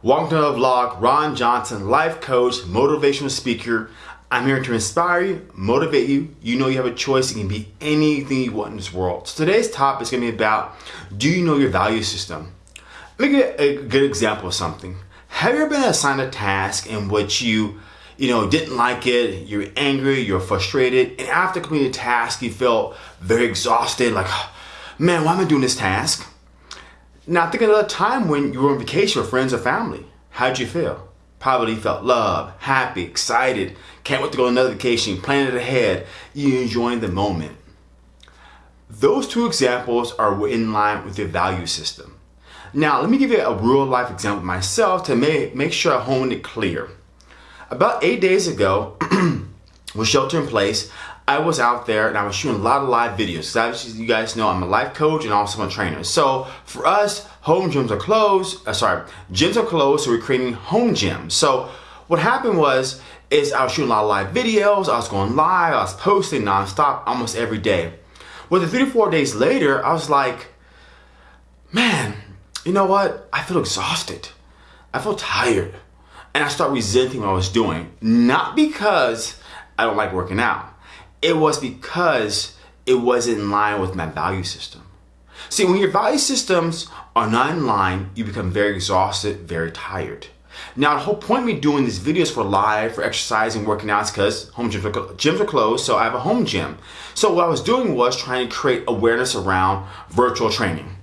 Welcome to the vlog, Ron Johnson, life coach, motivational speaker. I'm here to inspire you, motivate you. You know you have a choice. You can be anything you want in this world. So today's topic is going to be about, do you know your value system? Let me get a good example of something. Have you ever been assigned a task in which you, you know, didn't like it, you're angry, you're frustrated, and after completing the task, you felt very exhausted, like, man, why am I doing this task? Now think of a time when you were on vacation with friends or family. How'd you feel? Probably felt love, happy, excited, can't wait to go on another vacation, planning it ahead, you enjoying the moment. Those two examples are in line with your value system. Now, let me give you a real life example myself to make, make sure I hone it clear. About eight days ago, with shelter in place, I was out there and I was shooting a lot of live videos. Obviously, you guys know I'm a life coach and also a trainer. So for us, home gyms are closed. Uh, sorry, gyms are closed, so we're creating home gyms. So what happened was, is I was shooting a lot of live videos. I was going live. I was posting nonstop almost every day. Well, the three to four days later, I was like, man, you know what? I feel exhausted. I feel tired. And I start resenting what I was doing. Not because I don't like working out it was because it wasn't in line with my value system. See, when your value systems are not in line, you become very exhausted, very tired. Now, the whole point of me doing these videos for live, for exercising, working out is because home gyms are, gyms are closed, so I have a home gym. So what I was doing was trying to create awareness around virtual training.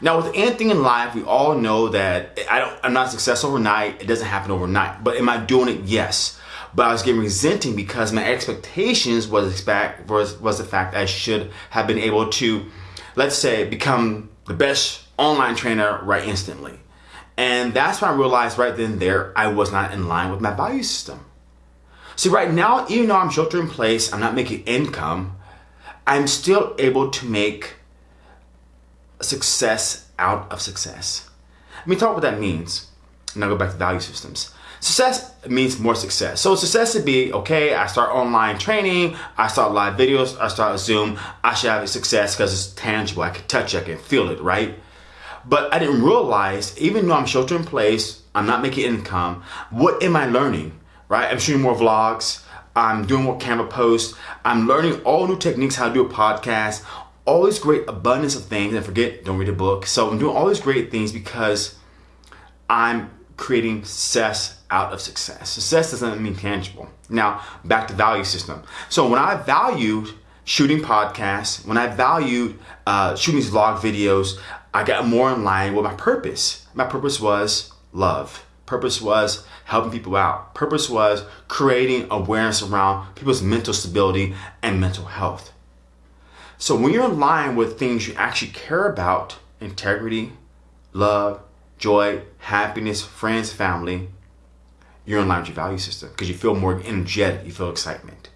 Now, with anything in life, we all know that I don't, I'm not successful overnight. It doesn't happen overnight. But am I doing it? Yes but I was getting resenting because my expectations was expect was was the fact I should have been able to, let's say, become the best online trainer right instantly. And that's when I realized right then there I was not in line with my value system. See, right now, even though I'm shelter in place, I'm not making income, I'm still able to make success out of success. Let me talk what that means. And I'll go back to value systems. Success means more success. So success would be, okay, I start online training, I start live videos, I start Zoom, I should have a success because it's tangible, I can touch it, I can feel it, right? But I didn't realize, even though I'm shelter in place, I'm not making income, what am I learning, right? I'm shooting more vlogs, I'm doing more camera posts, I'm learning all new techniques how to do a podcast, all these great abundance of things, and forget, don't read a book. So I'm doing all these great things because I'm creating success out of success. Success doesn't mean tangible. Now, back to value system. So when I valued shooting podcasts, when I valued uh, shooting these vlog videos, I got more in line with my purpose. My purpose was love. Purpose was helping people out. Purpose was creating awareness around people's mental stability and mental health. So when you're in line with things you actually care about, integrity, love, joy, happiness, friends, family, you're in line with your value system because you feel more energetic, you feel excitement.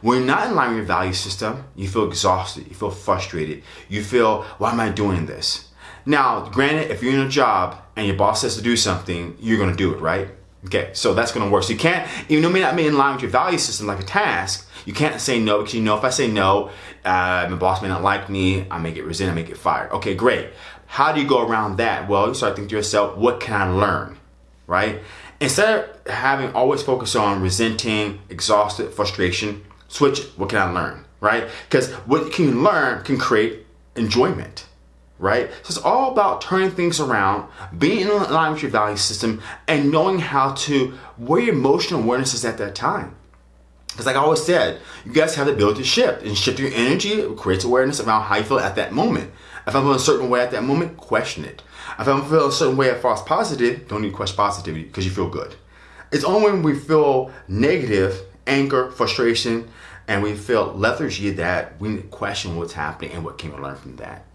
When you're not in line with your value system, you feel exhausted, you feel frustrated, you feel, why am I doing this? Now, granted, if you're in a job and your boss says to do something, you're gonna do it, right? Okay, so that's gonna work. So you can't, even though it may not be in line with your value system like a task, you can't say no because you know if I say no, uh, my boss may not like me, I may get resentment, I may get fired. Okay, great. How do you go around that? Well, you start thinking to yourself, what can I learn, right? Instead of having always focus on resenting, exhausted, frustration, switch, what can I learn, right? Because what you can learn can create enjoyment, right? So it's all about turning things around, being in line with your value system, and knowing how to, where your emotional awareness is at that time. Because like I always said, you guys have the ability to shift and shift your energy it creates awareness around how you feel at that moment. If I'm feeling a certain way at that moment, question it. If I'm feeling a certain way at false positive, don't need to question positivity because you feel good. It's only when we feel negative, anger, frustration, and we feel lethargy that we question what's happening and what can we learn from that.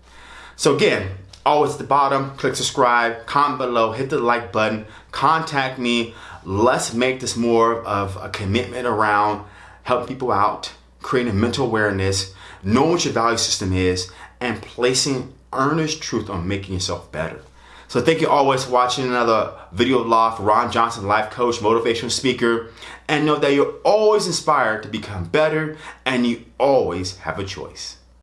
So again, always at the bottom, click subscribe, comment below, hit the like button, contact me. Let's make this more of a commitment around helping people out, creating mental awareness, knowing what your value system is, and placing earnest truth on making yourself better. So thank you always for watching another video vlog for Ron Johnson, life coach, motivational speaker. And know that you're always inspired to become better and you always have a choice.